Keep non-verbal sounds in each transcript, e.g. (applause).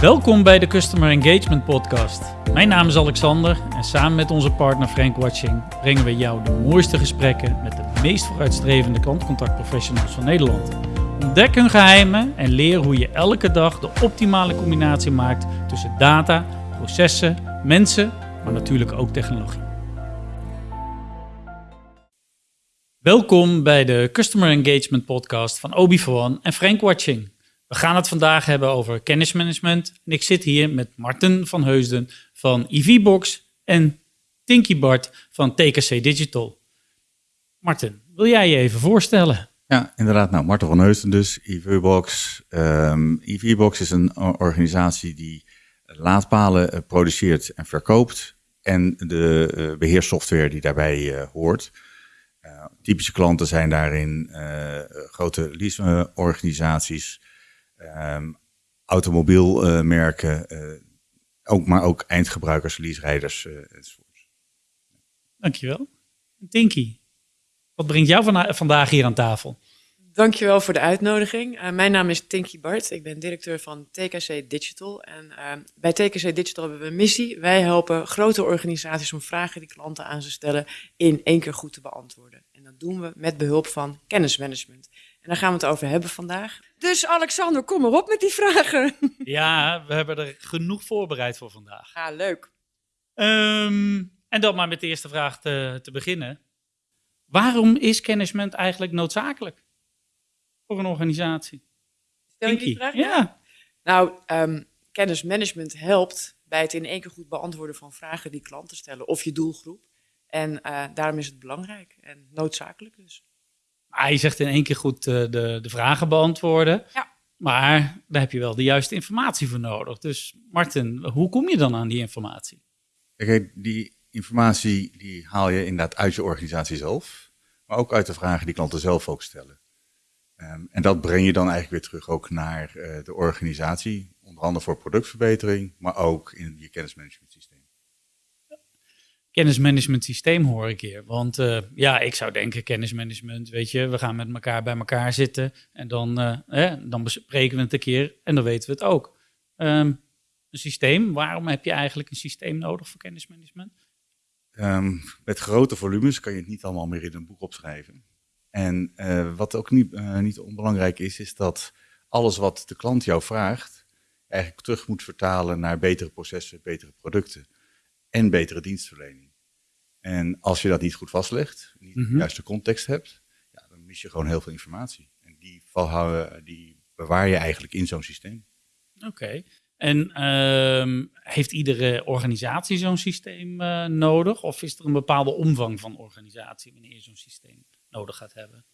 Welkom bij de Customer Engagement Podcast. Mijn naam is Alexander en samen met onze partner Frank Watching brengen we jou de mooiste gesprekken met de meest vooruitstrevende klantcontactprofessionals van Nederland. Ontdek hun geheimen en leer hoe je elke dag de optimale combinatie maakt tussen data, processen, mensen, maar natuurlijk ook technologie. Welkom bij de Customer Engagement Podcast van Obi One en Frank Watching. We gaan het vandaag hebben over kennismanagement. En ik zit hier met Marten van Heusden van EVBox en Tinky Bart van TKC Digital. Marten, wil jij je even voorstellen? Ja, inderdaad. Nou, Marten van Heusden dus, EVBox. Um, EVBox is een organisatie die laadpalen uh, produceert en verkoopt. En de uh, beheerssoftware die daarbij uh, hoort. typische klanten zijn daarin grote leaseorganisaties um, automobielmerken, uh, ook, maar ook eindgebruikers, leaserijders uh, enzovoorts. Dankjewel. Tinky, wat brengt jou van, vandaag hier aan tafel? Dankjewel voor de uitnodiging. Uh, mijn naam is Tinky Bart. Ik ben directeur van TKC Digital. En uh, bij TKC Digital hebben we een missie. Wij helpen grote organisaties om vragen die klanten aan ze stellen in één keer goed te beantwoorden. En dat doen we met behulp van kennismanagement. En daar gaan we het over hebben vandaag. Dus Alexander, kom maar op met die vragen. (laughs) Ja, we hebben er genoeg voorbereid voor vandaag. Ja, leuk. Um, en dan maar met de eerste vraag te, te beginnen. Waarom is kennismanagement eigenlijk noodzakelijk voor een organisatie? Stel je die vraag? Ja. Nou, um, kennismanagement helpt bij het in één keer goed beantwoorden van vragen die klanten stellen of je doelgroep. En uh, daarom is het belangrijk en noodzakelijk dus. Ah, je zegt in één keer goed uh, de, de vragen beantwoorden. Ja. Maar daar heb je wel de juiste informatie voor nodig. Dus Martin, hoe kom je dan aan die informatie? Kijk, die informatie die haal je inderdaad uit je organisatie zelf. Maar ook uit de vragen die klanten zelf ook stellen. Um, en dat breng je dan eigenlijk weer terug ook naar uh, de organisatie. Onder andere voor productverbetering, maar ook in je kennismanagement systeem kennismanagement systeem hoor ik hier. Want uh, ja, ik zou denken kennismanagement, weet je, we gaan met elkaar bij elkaar zitten en dan, hè, dan bespreken we het een keer en dan weten we het ook. Um, een systeem, waarom heb je eigenlijk een systeem nodig voor kennismanagement? Um, met grote volumes kan je het niet allemaal meer in een boek opschrijven. En uh, wat ook niet, niet onbelangrijk is, is dat alles wat de klant jou vraagt, eigenlijk terug moet vertalen naar betere processen, betere producten en betere dienstverlening. En als je dat niet goed vastlegt, niet mm -hmm. de juiste context hebt, ja, dan mis je gewoon heel veel informatie. En die, valhouden, die bewaar je eigenlijk in zo'n systeem. Oké. Okay. En uh, heeft iedere organisatie zo'n systeem uh, nodig? Of is er een bepaalde omvang van organisatie wanneer je zo'n systeem nodig gaat hebben?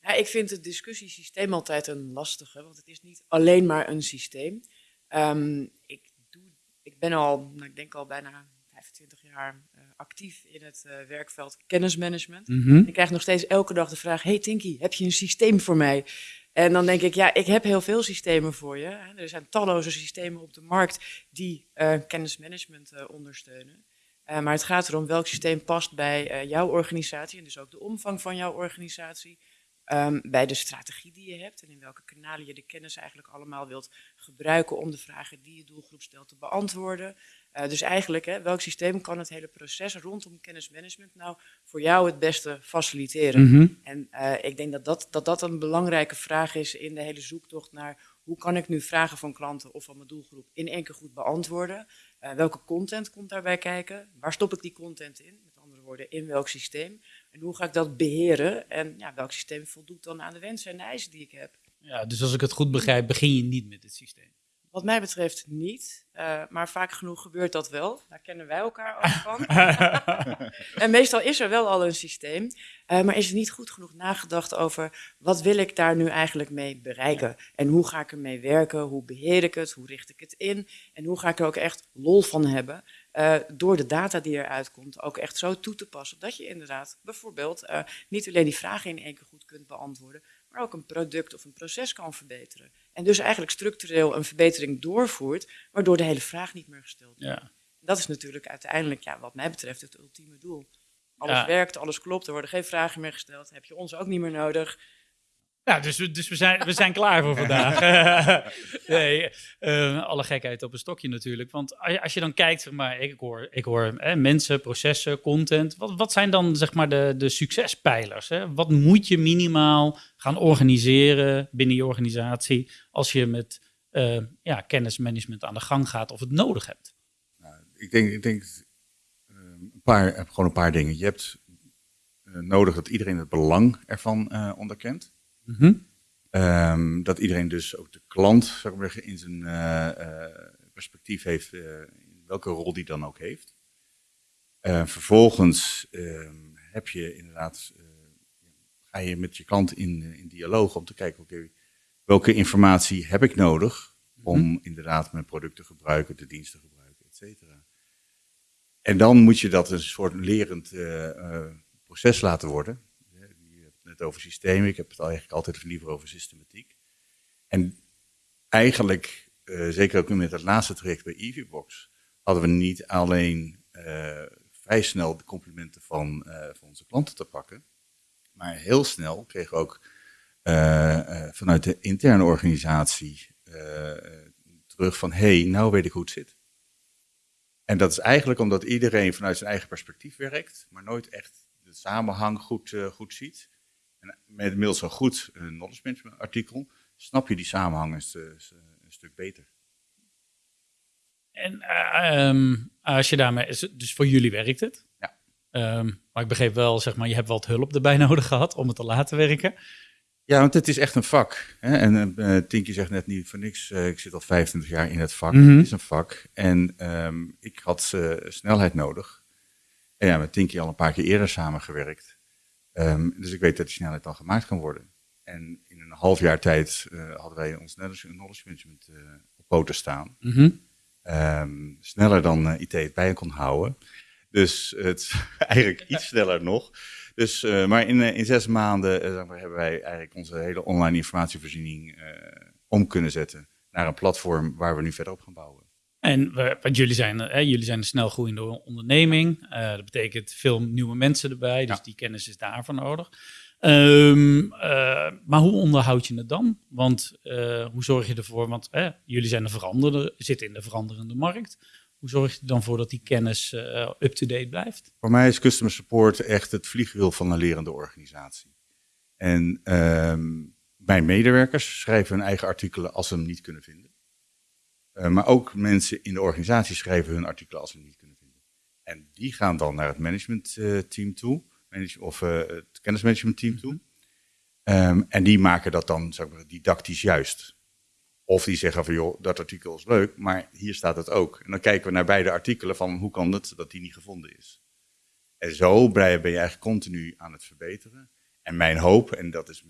Ja, ik vind het discussiesysteem altijd een lastige, want het is niet alleen maar een systeem. Um, ik, doe, ik ben al, nou, ik denk al bijna 25 jaar uh, actief in het uh, werkveld kennismanagement. Mm -hmm. Ik krijg nog steeds elke dag de vraag: Hey Tinky, heb je een systeem voor mij? En dan denk ik, ja, ik heb heel veel systemen voor je. Er zijn talloze systemen op de markt die uh, kennismanagement ondersteunen. Maar het gaat erom welk systeem past bij jouw organisatie en dus ook de omvang van jouw organisatie. Um, bij de strategie die je hebt en in welke kanalen je de kennis eigenlijk allemaal wilt gebruiken om de vragen die je doelgroep stelt te beantwoorden. Uh, dus eigenlijk, hè, welk systeem kan het hele proces rondom kennismanagement nou voor jou het beste faciliteren? Mm -hmm. En uh, ik denk dat dat, dat dat een belangrijke vraag is in de hele zoektocht naar hoe kan ik nu vragen van klanten of van mijn doelgroep in één keer goed beantwoorden? Uh, welke content komt daarbij kijken? Waar stop ik die content in? Met andere woorden, in welk systeem? En hoe ga ik dat beheren? En ja, welk systeem voldoet dan aan de wensen en de eisen die ik heb? Ja, dus als ik het goed begrijp, begin je niet met het systeem. Wat mij betreft niet, uh, maar vaak genoeg gebeurt dat wel. Daar kennen wij elkaar ook (laughs) van. en meestal is er wel al een systeem, uh, maar is er niet goed genoeg nagedacht over wat wil ik daar nu eigenlijk mee bereiken? En hoe ga ik ermee werken? Hoe beheer ik het? Hoe richt ik het in? En hoe ga ik er ook echt lol van hebben? Uh, door de data die eruit komt ook echt zo toe te passen dat je inderdaad bijvoorbeeld niet alleen die vragen in één keer goed kunt beantwoorden, maar ook een product of een proces kan verbeteren. En dus eigenlijk structureel een verbetering doorvoert, waardoor de hele vraag niet meer gesteld wordt. Ja. Dat is natuurlijk uiteindelijk, ja, wat mij betreft, het ultieme doel. Alles Ja. werkt, alles klopt, er worden geen vragen meer gesteld, heb je ons ook niet meer nodig. Nou, dus, we- dus we, zijn, we zijn klaar voor vandaag. (laughs) (laughs) nee, eh, alle gekheid op een stokje natuurlijk. Want als je, als je dan kijkt, zeg maar, ik hoor, ik hoor hè, mensen, processen, content. Wat, wat zijn dan zeg maar de, de succespijlers? Hè? Wat moet je minimaal gaan organiseren binnen je organisatie als je met eh, ja, kennismanagement aan de gang gaat of het nodig hebt? Ik denk, ik denk eh, een paar, gewoon een paar dingen. Je hebt eh, nodig dat iedereen het belang ervan eh, Mhm. Ehm, dat iedereen dus ook de klant zeg maar, zeggen, in zijn eh, eh, perspectief heeft, eh, in welke rol die dan ook heeft. Eh, vervolgens ehm, heb je inderdaad, ga je met je klant in, in dialoog om te kijken, oké, welke informatie heb ik nodig om inderdaad mijn product te gebruiken, de dienst te gebruiken, et cetera. En dan moet je dat een soort lerend proces laten worden. Over systemen, ik heb het eigenlijk altijd liever over systematiek. En eigenlijk, eh, zeker ook met het laatste traject bij EasyBox, hadden we niet alleen eh, vrij snel de complimenten van, eh, van onze klanten te pakken, maar heel snel kregen we ook vanuit de interne organisatie terug van, hé, hey, nou weet ik hoe het zit. En dat is eigenlijk omdat iedereen vanuit zijn eigen perspectief werkt, maar nooit echt de samenhang goed, goed ziet. En met inmiddels een goed eh, knowledge management artikel snap je die samenhang een, een stuk beter. En eh, ehm, als je daarmee, is- dus voor jullie werkt het. Ja. Ehm, maar ik begreep wel, zeg maar, je hebt wat hulp erbij (laughs) nodig gehad om het te laten werken. Ja, want het is echt een vak. Hè? En eh Tinky zegt net niet voor niks, eh, ik zit al 25 jaar in het vak. Mhm. Het is een vak. En ehm, ik had eh, snelheid nodig. En ja, met Tinky al een paar keer eerder samengewerkt. Ehm, dus ik weet dat die snelheid dan gemaakt kan worden. En in een half jaar tijd eh, hadden wij ons knowledge knowledge management eh, op poten staan. Mhm. Ehm, sneller dan eh, IT het bij kon houden. Dus het (laughs) eigenlijk iets sneller nog. Dus, maar in, in zes maanden zeg maar, hebben wij eigenlijk onze hele online informatievoorziening om kunnen zetten naar een platform waar we nu verder op gaan bouwen. En we, want jullie zijn, eh, jullie zijn een snel groeiende onderneming. Eh, dat betekent veel nieuwe mensen erbij, dus Ja. die kennis is daarvoor nodig. Ehm, eh, maar hoe onderhoud je het dan? Want hoe zorg je ervoor? Want eh, jullie zijn een veranderende, zitten in de veranderende markt. Hoe zorg je er dan voor dat die kennis up-to-date blijft? Voor mij is customer support echt het vliegwiel van een lerende organisatie. En ehm, mijn medewerkers schrijven hun eigen artikelen als ze hem niet kunnen vinden. Eh, maar ook mensen in de organisatie schrijven hun artikelen als ze niet kunnen vinden. En die gaan dan naar het managementteam toe, manage, of eh, het kennismanagementteam toe. Ehm, en die maken dat dan zeg maar, didactisch juist. Of die zeggen van joh, dat artikel is leuk, maar hier staat het ook. En dan kijken we naar beide artikelen van hoe kan het dat die niet gevonden is. En zo ben je eigenlijk continu aan het verbeteren. En mijn hoop, en dat is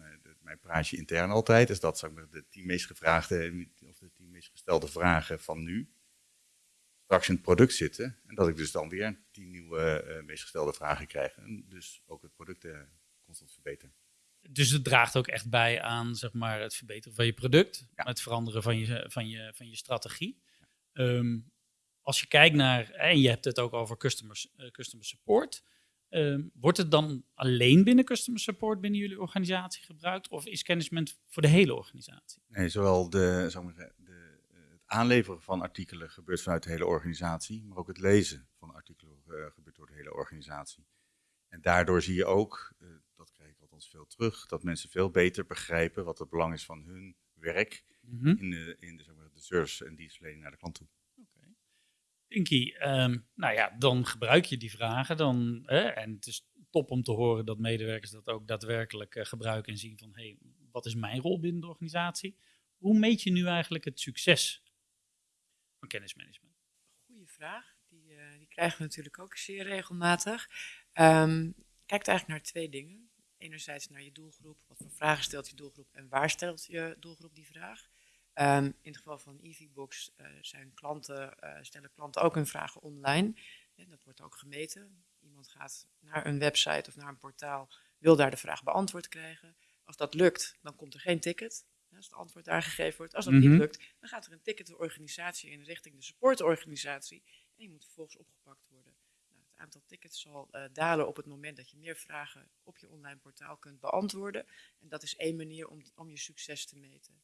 mijn, praatje intern altijd, is dat zeg maar, de tien meest gevraagde of de tien meest gestelde vragen van nu straks in het product zitten. En dat ik dus dan weer tien nieuwe eh, meest gestelde vragen krijg. En dus ook het product eh, constant verbeteren. Dus het draagt ook echt bij aan zeg maar, het verbeteren van je product, Ja. het veranderen van je, van je, van je strategie. Ehm, als je kijkt naar, en je hebt het ook over customers, eh, customer support, ehm, wordt het dan alleen binnen customer support binnen jullie organisatie gebruikt of is kennismanagement voor de hele organisatie? Nee, zowel de, zou ik maar zeggen, de, eh, het aanleveren van artikelen gebeurt vanuit de hele organisatie, maar ook het lezen van artikelen eh, gebeurt door de hele organisatie. En daardoor zie je ook, eh, dat krijg ik althans veel terug, dat mensen veel beter begrijpen wat het belang is van hun werk Mhm. in de, in de, zeg maar, de service en dienstverlening naar de klant toe. Inky, ehm, nou ja, dan gebruik je die vragen. Dan, en het is top om te horen dat medewerkers dat ook daadwerkelijk eh, gebruiken en zien van, hé, hey, wat is mijn rol binnen de organisatie? Hoe meet je nu eigenlijk het succes van kennismanagement? Goeie vraag. Die, eh, die krijgen we natuurlijk ook zeer regelmatig. Ehm kijkt eigenlijk naar twee dingen. Enerzijds naar je doelgroep. Wat voor vragen stelt je doelgroep en waar stelt je doelgroep die vraag? Ehm, in het geval van EasyBox eh, zijn klanten, eh, stellen klanten ook hun vragen online. Dat wordt ook gemeten. Iemand gaat naar een website of naar een portaal, wil daar de vraag beantwoord krijgen. Als dat lukt, dan komt er geen ticket. Als het antwoord daar gegeven wordt. Als dat Mhm. niet lukt, dan gaat er een ticket de organisatie in richting de supportorganisatie. En die moet vervolgens opgepakt worden. Nou, aantal tickets zal uh, dalen op het moment dat je meer vragen op je online portaal kunt beantwoorden. En dat is één manier om, om je succes te meten.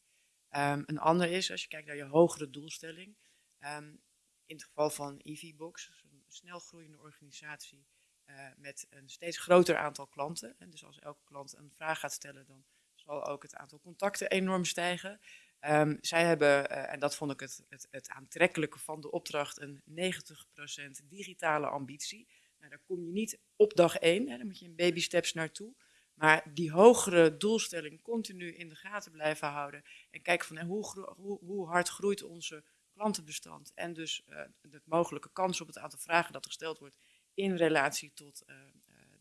Um, een ander is, als je kijkt naar je hogere doelstelling, um, in het geval van EVBox, een snel groeiende organisatie uh, met een steeds groter aantal klanten. En dus als elke klant een vraag gaat stellen, dan zal ook het aantal contacten enorm stijgen. Um, zij hebben, uh, en dat vond ik het, het, het, aantrekkelijke van de opdracht, een 90% digitale ambitie. Nou, daar kom je niet op dag één, hè, daar moet je in baby steps naartoe. Maar die hogere doelstelling continu in de gaten blijven houden. En kijken van hoe, hoe, hoe hard groeit onze klantenbestand. En dus uh, de mogelijke kans op het aantal vragen dat gesteld wordt in relatie tot uh,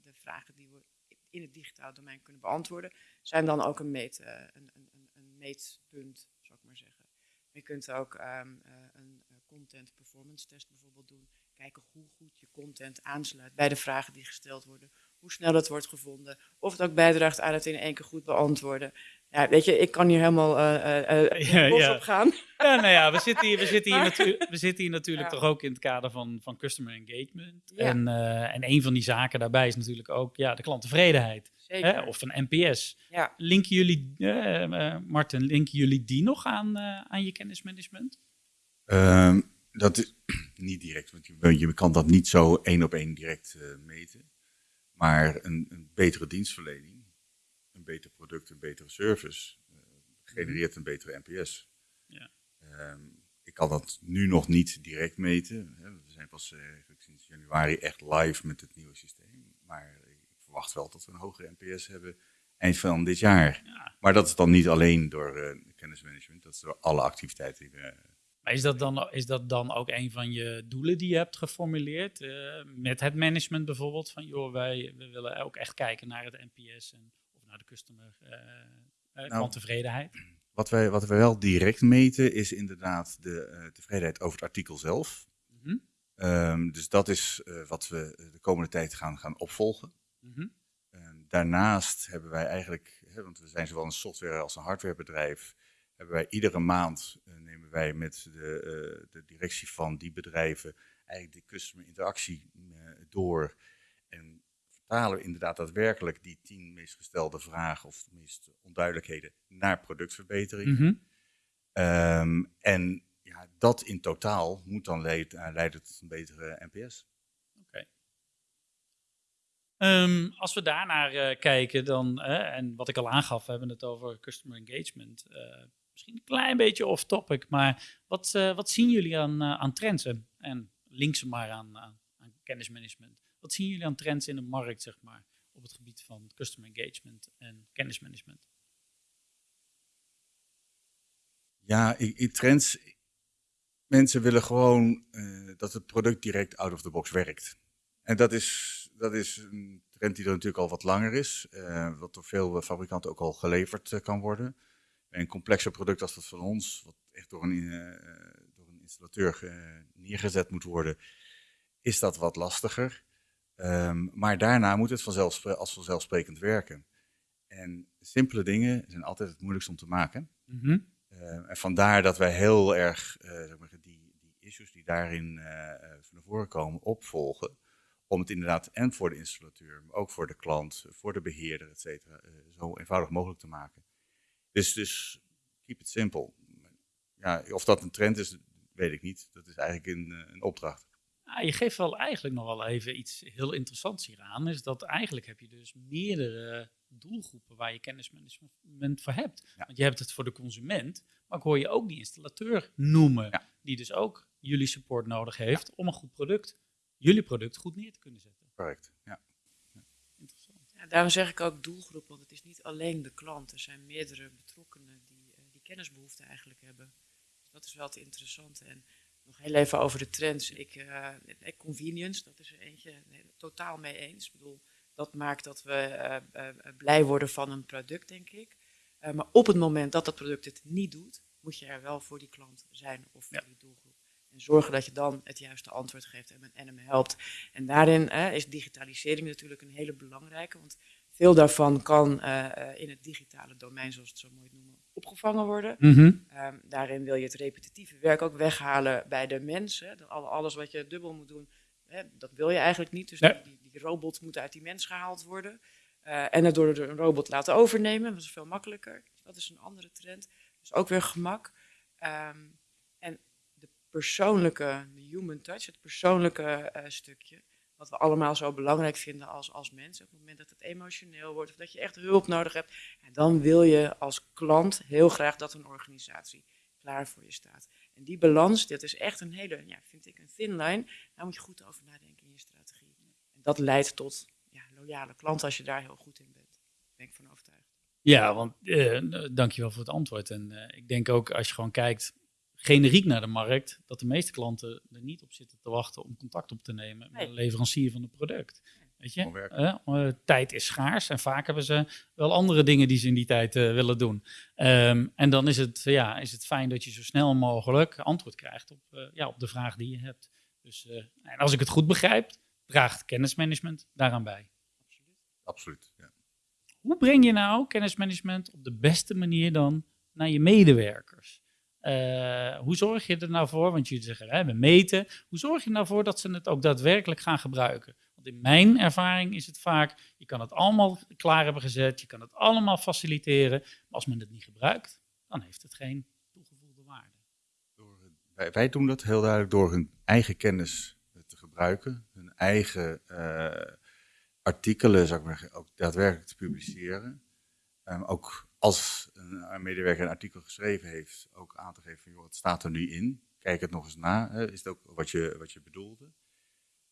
de vragen die we in het digitale domein kunnen beantwoorden, zijn dan ook een, meet, een, een, een meetpunt zeggen. je kunt ook uh, een content performance test bijvoorbeeld doen. Kijken hoe goed je content aansluit bij de vragen die gesteld worden. Hoe snel het wordt gevonden. Of het ook bijdraagt aan het in één keer goed beantwoorden. Ja, weet je, ik kan hier helemaal uh, uh, (laughs) ja, ja. op gaan. Ja, nou ja, we zitten hier, we zitten hier, natu we zitten hier natuurlijk ja. toch ook in het kader van, van customer engagement. En, uh, en een van die zaken daarbij is natuurlijk ook ja, de klanttevredenheid. Hè? Of een NPS. Ja. Linken jullie, uh, Martin, linken jullie die nog aan, uh, aan je kennismanagement? Um, dat is (clears throat) niet direct, want je, je, kan dat niet zo één op één direct uh, meten. Maar een, een, betere dienstverlening, een beter product, een betere service, genereert een betere NPS. Ja. Um, ik kan dat nu nog niet direct meten. We zijn pas sinds januari echt live met het nieuwe systeem. Maar verwacht wel dat we een hogere NPS hebben eind van dit jaar. Ja. Maar dat is dan niet alleen door uh, kennismanagement, dat is door alle activiteiten die we... Maar is dat, dan, is dat dan ook een van je doelen die je hebt geformuleerd? Uh, met het management bijvoorbeeld? Van joh, wij we willen ook echt kijken naar het NPS en, of naar de customer uh, nou, klanttevredenheid. Wat wij, wat wij wel direct meten is inderdaad de tevredenheid over het artikel zelf. Mm -hmm. um, dus dat is wat we de komende tijd gaan, gaan opvolgen. Mm daarnaast hebben wij eigenlijk, hè, want we zijn zowel een software als een hardwarebedrijf, hebben wij iedere maand uh, nemen wij met de, uh, de, directie van die bedrijven eigenlijk de customer interactie uh, door. En vertalen we inderdaad daadwerkelijk die tien meest gestelde vragen of de meest onduidelijkheden naar productverbetering. Mm -hmm. um, en ja, dat in totaal moet dan leiden, leiden tot een betere NPS. Um, als we daarnaar uh, kijken, dan, uh, en wat ik al aangaf, we hebben het over customer engagement. Uh, misschien een klein beetje off-topic, maar wat, wat zien jullie aan, aan trends? En link ze maar aan, aan, kennismanagement. Wat zien jullie aan trends in de markt, zeg maar, op het gebied van customer engagement en kennismanagement? Ja, in trends. Mensen willen gewoon dat het product direct out of the box werkt. En dat is dat is een trend die er natuurlijk al wat langer is. Wat door veel fabrikanten ook al geleverd kan worden. Bij een complexer product als dat van ons, wat echt door een, uh, door een installateur neergezet moet worden, is dat wat lastiger. Um, maar daarna moet het als vanzelfsprekend werken. En simpele dingen zijn altijd het moeilijkst om te maken. Mm -hmm. en vandaar dat wij heel erg zeg maar, die, die issues die daarin van voren komen opvolgen om het inderdaad en voor de installateur, maar ook voor de klant, voor de beheerder, et cetera, zo eenvoudig mogelijk te maken. Dus, dus keep it simple. Ja, of dat een trend is, weet ik niet. Dat is eigenlijk een, eh, een opdracht. je geeft wel eigenlijk nog wel even iets heel interessants hier aan. Is dat eigenlijk heb je dus meerdere doelgroepen waar je kennismanagement voor hebt. Want je hebt het voor de consument, maar ik hoor je ook die installateur noemen. Die dus ook jullie support nodig heeft om een goed product jullie product goed neer te kunnen zetten. Correct, ja. Ja, daarom zeg ik ook doelgroep, want het is niet alleen de klant. Er zijn meerdere betrokkenen die, uh, die kennisbehoeften eigenlijk hebben. Dus dat is wel het interessante. En nog heel even over de trends. Ik, uh, convenience, dat is er eentje totaal mee eens. Ik bedoel, dat maakt dat we uh, blij worden van een product, denk ik. maar op het moment dat dat product het niet doet, moet je er wel voor die klant zijn of voor die doelgroep. En zorgen dat je dan het juiste antwoord geeft en, en hem helpt. En daarin is digitalisering natuurlijk een hele belangrijke. Want veel daarvan kan uh, in het digitale domein, zoals het zo mooi noemen, opgevangen worden. Mm -hmm. um, daarin wil je het repetitieve werk ook weghalen bij de mensen. Alles wat je dubbel moet doen, hè, dat wil je eigenlijk niet. Dus Nee. die, die robot moet uit die mens gehaald worden. Eh, en het door een robot laten overnemen, dat is veel makkelijker. Dat is een andere trend. Dus ook weer gemak. Ehm, persoonlijke, de human touch, het persoonlijke eh, stukje, wat we allemaal zo belangrijk vinden als, als mensen. Op het moment dat het emotioneel wordt of dat je echt hulp nodig hebt, ja, dan wil je als klant heel graag dat een organisatie klaar voor je staat. En die balans, dat is echt een hele, ja, vind ik, een thin line. Daar moet je goed over nadenken in je strategie. En dat leidt tot ja, loyale klanten als je daar heel goed in bent. Daar ben ik van overtuigd. Ja, want eh, dankjewel voor het antwoord. En eh, ik denk ook als je gewoon kijkt generiek naar de markt, dat de meeste klanten er niet op zitten te wachten om contact op te nemen met een leverancier van een product. Weet je, tijd is schaars en vaak hebben ze wel andere dingen die ze in die tijd eh, willen doen. Ehm, en dan is het, ja, is het fijn dat je zo snel mogelijk antwoord krijgt op, eh, ja, op de vraag die je hebt. Dus eh, en als ik het goed begrijp, draagt kennismanagement daaraan bij. Absoluut. Ja. Hoe breng je nou kennismanagement op de beste manier dan naar je medewerkers? Eh, hoe zorg je er nou voor, want jullie zeggen hè, we meten, hoe zorg je nou voor dat ze het ook daadwerkelijk gaan gebruiken? Want in mijn ervaring is het vaak, je kan het allemaal klaar hebben gezet, je kan het allemaal faciliteren, maar als men het niet gebruikt, dan heeft het geen toegevoegde waarde. Wij, wij doen dat heel duidelijk door hun eigen kennis eh, te gebruiken, hun eigen eh, artikelen zou ik maar zeggen, ook daadwerkelijk te publiceren. Ehm, ook als een, medewerker een artikel geschreven heeft, ook aan te geven van, joh, wat staat er nu in? Kijk het nog eens na, is het ook wat je, wat je bedoelde?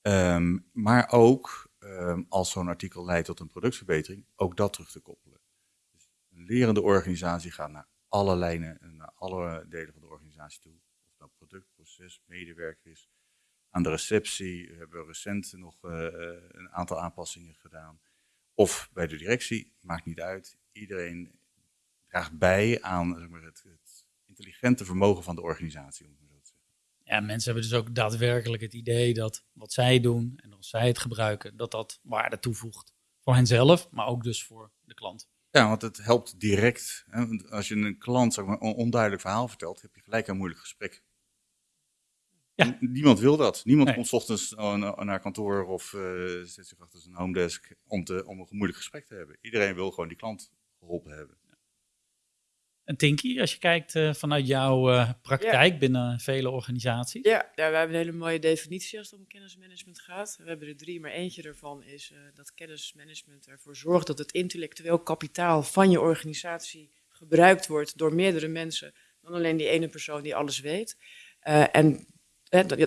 Ehm, maar ook ehm, als zo'n artikel leidt tot een productverbetering, ook dat terug te koppelen. Dus een lerende organisatie gaat naar alle lijnen en naar alle delen van de organisatie toe. Of het nou product, proces, medewerker is. Aan de receptie hebben we recent nog eh, een aantal aanpassingen gedaan. Of bij de directie, maakt niet uit. Iedereen draagt bij aan zeg maar, het, het intelligente vermogen van de organisatie, om zo te zeggen. Ja, mensen hebben dus ook daadwerkelijk het idee dat wat zij doen en als zij het gebruiken, dat dat waarde toevoegt voor henzelf, maar ook dus voor de klant. Ja, want het helpt direct. Hè? Als je een klant zeg maar, een onduidelijk verhaal vertelt, heb je gelijk een moeilijk gesprek. Ja. Niemand wil dat. Niemand Nee. komt 's ochtends na- naar kantoor of eh, zet zich achter zijn home desk om, te, om een moeilijk gesprek te hebben. Iedereen wil gewoon die klant geholpen hebben. En Tinky, als je kijkt eh, vanuit jouw eh, praktijk binnen vele organisaties. Ja, ja, we hebben een hele mooie definitie als het om kennismanagement gaat. We hebben er drie, maar eentje daarvan is eh, dat kennismanagement ervoor zorgt dat het intellectueel kapitaal van je organisatie gebruikt wordt door meerdere mensen dan alleen die ene persoon die alles weet. En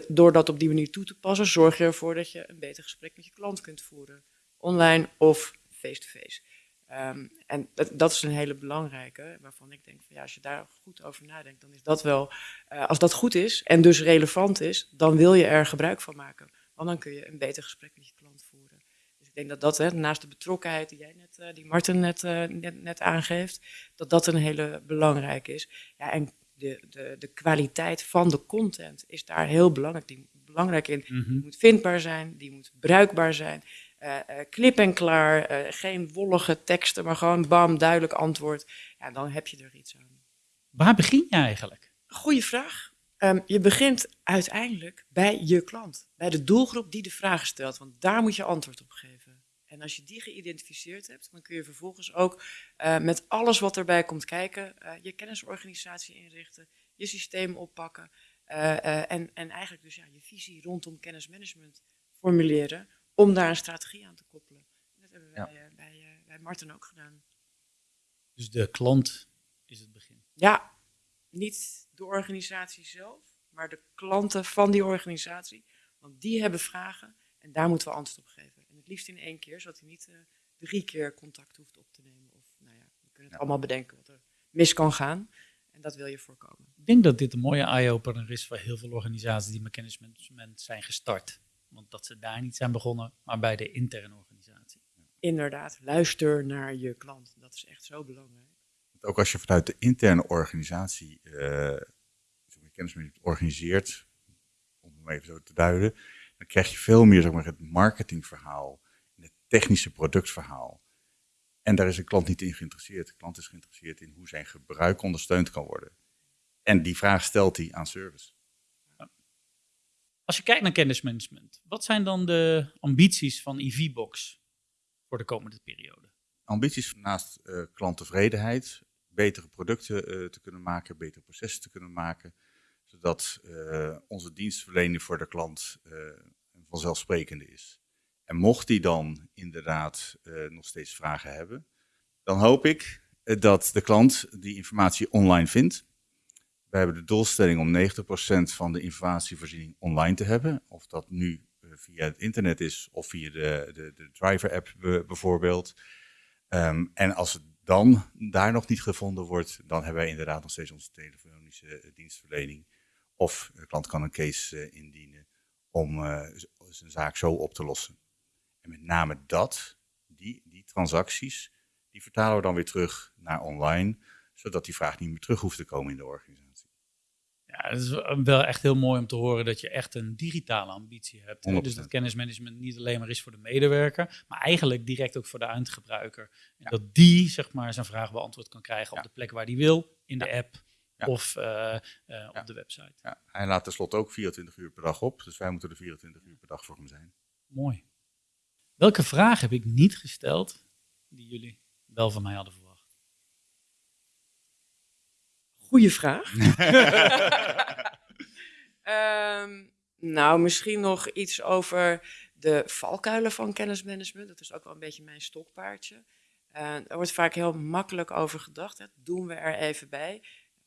door dat op die manier toe te passen, zorg je ervoor dat je een beter gesprek met je klant kunt voeren. Online of face-to-face. Ehm, en dat, dat is een hele belangrijke, waarvan ik denk van ja, als je daar goed over nadenkt, dan is dat wel eh, als dat goed is en dus relevant is, dan wil je er gebruik van maken. Want dan kun je een beter gesprek met je klant voeren. Dus ik denk dat dat, hè, naast de betrokkenheid die jij net, eh, die Martin net, eh, net, net aangeeft, dat dat een hele belangrijke is. Ja, en de, de, de kwaliteit van de content is daar heel belangrijk, die, belangrijk in. Mhm. Die moet vindbaar zijn, die moet bruikbaar zijn. Eh eh, klip en klaar, eh, geen wollige teksten, maar gewoon bam, duidelijk antwoord. Ja, dan heb je er iets aan. Waar begin je eigenlijk? Goeie vraag. Ehm, je begint uiteindelijk bij je klant, bij de doelgroep die de vraag stelt, want daar moet je antwoord op geven. En als je die geïdentificeerd hebt, dan kun je vervolgens ook met alles wat erbij komt kijken, je kennisorganisatie inrichten, je systeem oppakken en, en eigenlijk dus ja, je visie rondom kennismanagement formuleren om daar een strategie aan te koppelen. Dat hebben wij eh, bij, eh, bij Martin ook gedaan. Dus de klant is het begin. Ja, niet de organisatie zelf, maar de klanten van die organisatie. Want die hebben vragen en daar moeten we antwoord op geven. En het liefst in één keer, zodat hij niet eh, drie keer contact hoeft op te nemen. Of nou ja, we kunnen het allemaal bedenken wat er mis kan gaan. En dat wil je voorkomen. Ik denk dat dit een mooie eye-opener is voor heel veel organisaties die met kennismanagement zijn gestart. Want dat ze daar niet zijn begonnen, maar bij de interne organisatie. Inderdaad, luister naar je klant. Dat is echt zo belangrijk. Want Ook als je vanuit de interne organisatie eh, zeg maar, kennismanagement organiseert, om het even zo te duiden, dan krijg je veel meer zeg maar, het marketingverhaal, en het technische productverhaal. En daar is een klant niet in geïnteresseerd. De klant is geïnteresseerd in hoe zijn gebruik ondersteund kan worden. En die vraag stelt hij aan service. Als je kijkt naar kennismanagement, wat zijn dan de ambities van EVBox voor de komende periode? Ambities naast uh, klanttevredenheid, betere producten uh, te kunnen maken, betere processen te kunnen maken, zodat uh, onze dienstverlening voor de klant vanzelfsprekende is. En mocht die dan inderdaad nog steeds vragen hebben, dan hoop ik dat de klant die informatie online vindt we hebben de doelstelling om 90% van de informatievoorziening online te hebben. Of dat nu eh, via het internet is of via de, de, de driver-app bijvoorbeeld. Um, en als het dan daar nog niet gevonden wordt, dan hebben wij inderdaad nog steeds onze telefonische eh, dienstverlening. Of de klant kan een case uh, indienen om zijn zaak zo op te lossen. En met name dat, die, die transacties, die vertalen we dan weer terug naar online, zodat die vraag niet meer terug hoeft te komen in de organisatie. Ja, het is wel echt heel mooi om te horen dat je echt een digitale ambitie hebt. Hè? Dus dat kennismanagement niet alleen maar is voor de medewerker, maar eigenlijk direct ook voor de eindgebruiker. En dat die zeg maar zijn vraag beantwoord kan krijgen op de plek waar die wil, in de app of uh, uh, op de website. Hij laat tenslotte ook 24 uur per dag op, dus wij moeten er 24 uur per dag voor hem zijn. Mooi. Welke vraag heb ik niet gesteld die jullie wel van mij hadden verwacht? Goeie vraag. um, (laughs) (laughs) nou, misschien nog iets over de valkuilen van kennismanagement. Dat is ook wel een beetje mijn stokpaardje. Uh, er wordt vaak heel makkelijk over gedacht. Hè. Doen we er even bij.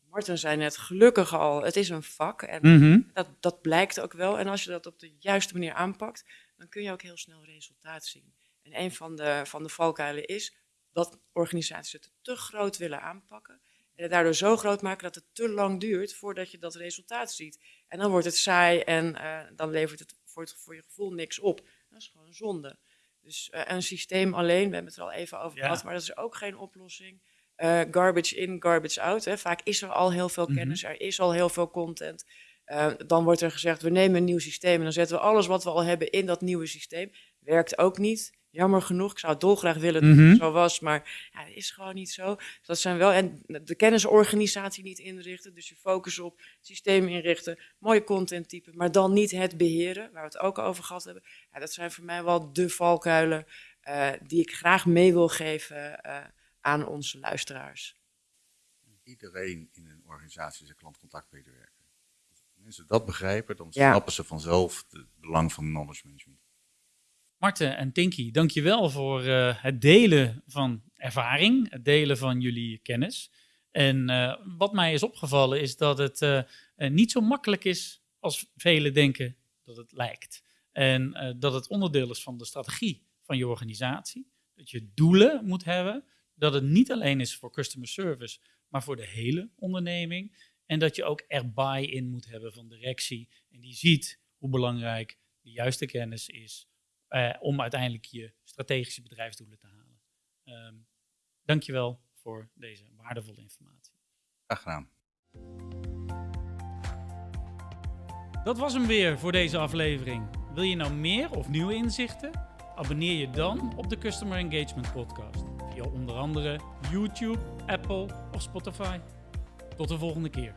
Martin zei net, gelukkig al, het is een vak. En mm -hmm. dat, dat blijkt ook wel. En als je dat op de juiste manier aanpakt, dan kun je ook heel snel resultaat zien. En een van de, van de valkuilen is dat organisaties het te groot willen aanpakken. En het daardoor zo groot maken dat het te lang duurt voordat je dat resultaat ziet. En dan wordt het saai en uh, dan levert het voor, het voor je gevoel niks op. Dat is gewoon zonde. Dus uh, een systeem alleen, we hebben het er al even over gehad, ja. maar dat is ook geen oplossing. Uh, garbage in, garbage out. Hè. Vaak is er al heel veel kennis, mm -hmm. er is al heel veel content. dan wordt er gezegd, we nemen een nieuw systeem en dan zetten we alles wat we al hebben in dat nieuwe systeem. Werkt ook niet. Jammer genoeg, ik zou het dolgraag willen dat het zo was, maar ja, dat is gewoon niet zo. Dus dat zijn wel, en de kennisorganisatie niet inrichten, dus je focus op systeem inrichten, mooie content typen, maar dan niet het beheren, waar we het ook over gehad hebben. Ja, dat zijn voor mij wel de valkuilen uh, die ik graag mee wil geven uh, aan onze luisteraars. Iedereen in een organisatie is een klantcontactmedewerker. Als mensen dat begrijpen, dan snappen ja. ze vanzelf het belang van knowledge management. Marten en Tinky, dankjewel voor uh, het delen van ervaring, het delen van jullie kennis. En uh, wat mij is opgevallen is dat het uh, niet zo makkelijk is als velen denken dat het lijkt. En dat het onderdeel is van de strategie van je organisatie. Dat je doelen moet hebben. Dat het niet alleen is voor customer service, maar voor de hele onderneming. En dat je ook er buy-in moet hebben van directie. En die ziet hoe belangrijk de juiste kennis is uh, om uiteindelijk je strategische bedrijfsdoelen te halen. Um, dankjewel voor deze waardevolle informatie. Graag gedaan. Dat was hem weer voor deze aflevering. Wil je nou meer of nieuwe inzichten? Abonneer je dan op de Customer Engagement Podcast via onder andere YouTube, Apple of Spotify. Tot de volgende keer.